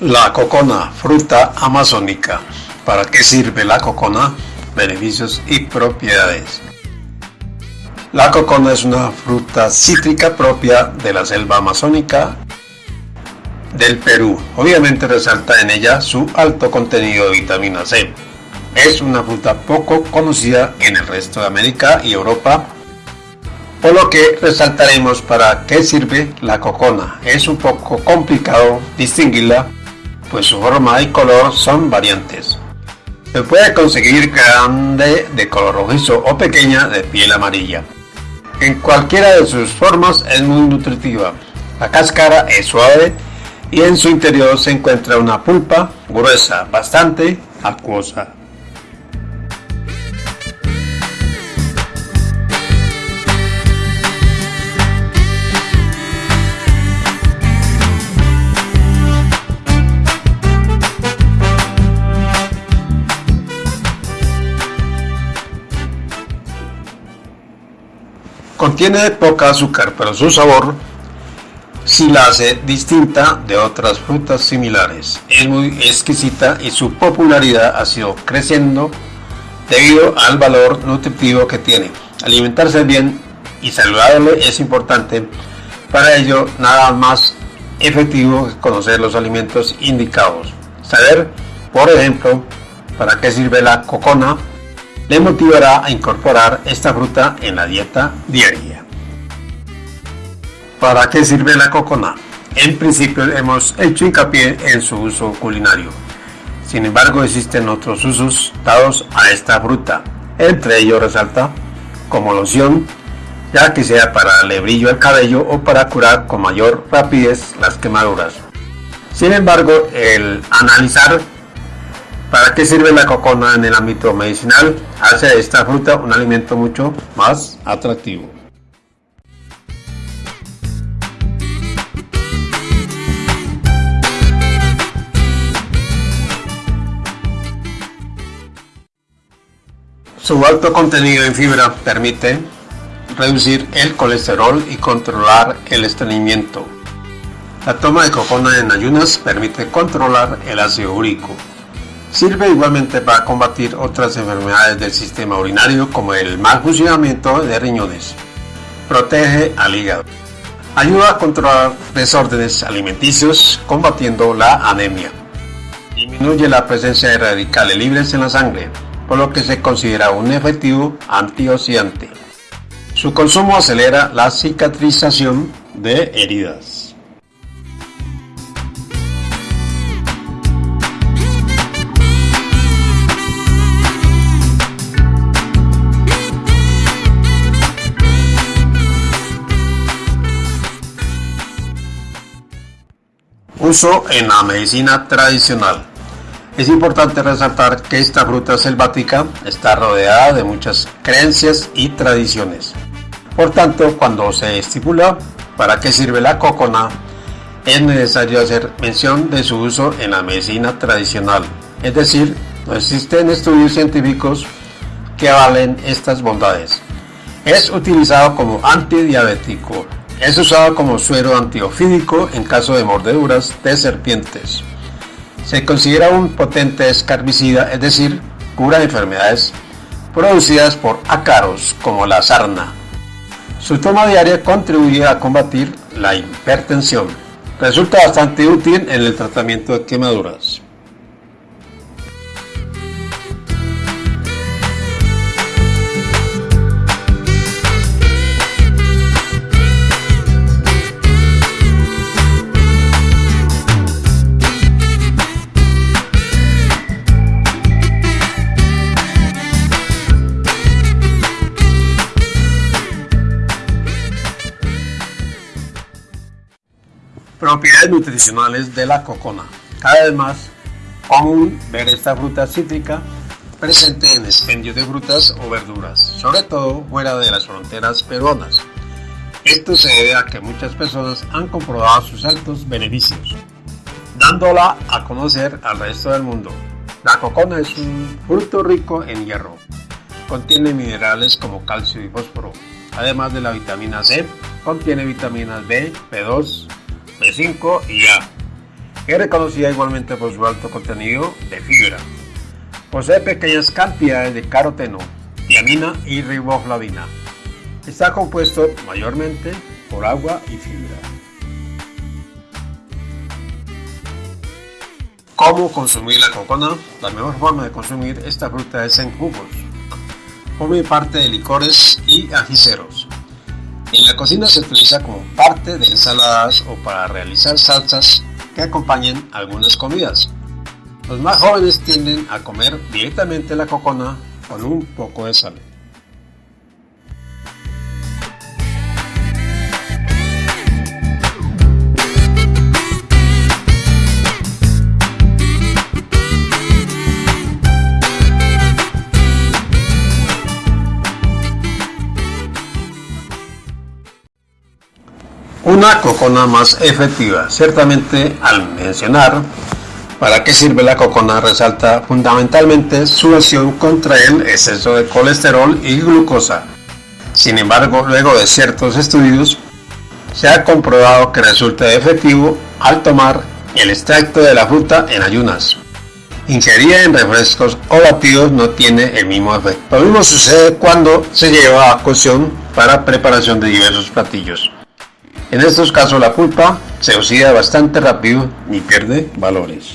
La cocona, fruta amazónica. ¿Para qué sirve la cocona? Beneficios y propiedades. La cocona es una fruta cítrica propia de la selva amazónica del Perú. Obviamente resalta en ella su alto contenido de vitamina C. Es una fruta poco conocida en el resto de América y Europa, por lo que resaltaremos para qué sirve la cocona. Es un poco complicado distinguirla pues su forma y color son variantes. Se puede conseguir grande de color rojizo o pequeña de piel amarilla. En cualquiera de sus formas es muy nutritiva. La cáscara es suave y en su interior se encuentra una pulpa gruesa, bastante acuosa. Contiene poca azúcar, pero su sabor sí la hace distinta de otras frutas similares. Es muy exquisita y su popularidad ha sido creciendo debido al valor nutritivo que tiene. Alimentarse bien y saludable es importante. Para ello, nada más efectivo que conocer los alimentos indicados. Saber, por ejemplo, para qué sirve la cocona, le motivará a incorporar esta fruta en la dieta diaria. ¿Para qué sirve la cocona? En principio hemos hecho hincapié en su uso culinario. Sin embargo, existen otros usos dados a esta fruta. Entre ellos resalta como loción, ya que sea para darle brillo al cabello o para curar con mayor rapidez las quemaduras. Sin embargo, el analizar ¿Para qué sirve la cocona en el ámbito medicinal? Hace esta fruta un alimento mucho más atractivo. Su alto contenido en fibra permite reducir el colesterol y controlar el estreñimiento. La toma de cocona en ayunas permite controlar el ácido úrico, Sirve igualmente para combatir otras enfermedades del sistema urinario como el mal funcionamiento de riñones. Protege al hígado. Ayuda a controlar desórdenes alimenticios combatiendo la anemia. Disminuye la presencia de radicales libres en la sangre, por lo que se considera un efectivo antioxidante. Su consumo acelera la cicatrización de heridas. Uso en la medicina tradicional. Es importante resaltar que esta fruta selvática está rodeada de muchas creencias y tradiciones. Por tanto, cuando se estipula para qué sirve la cocona, es necesario hacer mención de su uso en la medicina tradicional. Es decir, no existen estudios científicos que avalen estas bondades. Es utilizado como antidiabético, es usado como suero antiofídico en caso de mordeduras de serpientes. Se considera un potente escarbicida, es decir, cura enfermedades producidas por ácaros como la sarna. Su toma diaria contribuye a combatir la hipertensión. Resulta bastante útil en el tratamiento de quemaduras. Propiedades nutricionales de la cocona. Cada vez más común ver esta fruta cítrica presente en expendios de frutas o verduras, sobre todo fuera de las fronteras peruanas. Esto se debe a que muchas personas han comprobado sus altos beneficios, dándola a conocer al resto del mundo. La cocona es un fruto rico en hierro. Contiene minerales como calcio y fósforo. Además de la vitamina C, contiene vitaminas B, B2, B5 y A. Es reconocida igualmente por su alto contenido de fibra. Posee pequeñas cantidades de caroteno, tiamina y riboflavina. Está compuesto mayormente por agua y fibra. ¿Cómo consumir la cocona? La mejor forma de consumir esta fruta es en jugos. Forma parte de licores y ajiceros. En la cocina se utiliza como parte de ensaladas o para realizar salsas que acompañen algunas comidas. Los más jóvenes tienden a comer directamente la cocona con un poco de sal. Una cocona más efectiva. Ciertamente al mencionar para qué sirve la cocona resalta fundamentalmente su acción contra el exceso de colesterol y glucosa. Sin embargo, luego de ciertos estudios, se ha comprobado que resulta efectivo al tomar el extracto de la fruta en ayunas. Ingerida en refrescos o batidos no tiene el mismo efecto. Lo mismo sucede cuando se lleva a cocción para preparación de diversos platillos. En estos casos la pulpa se oxida bastante rápido y pierde valores.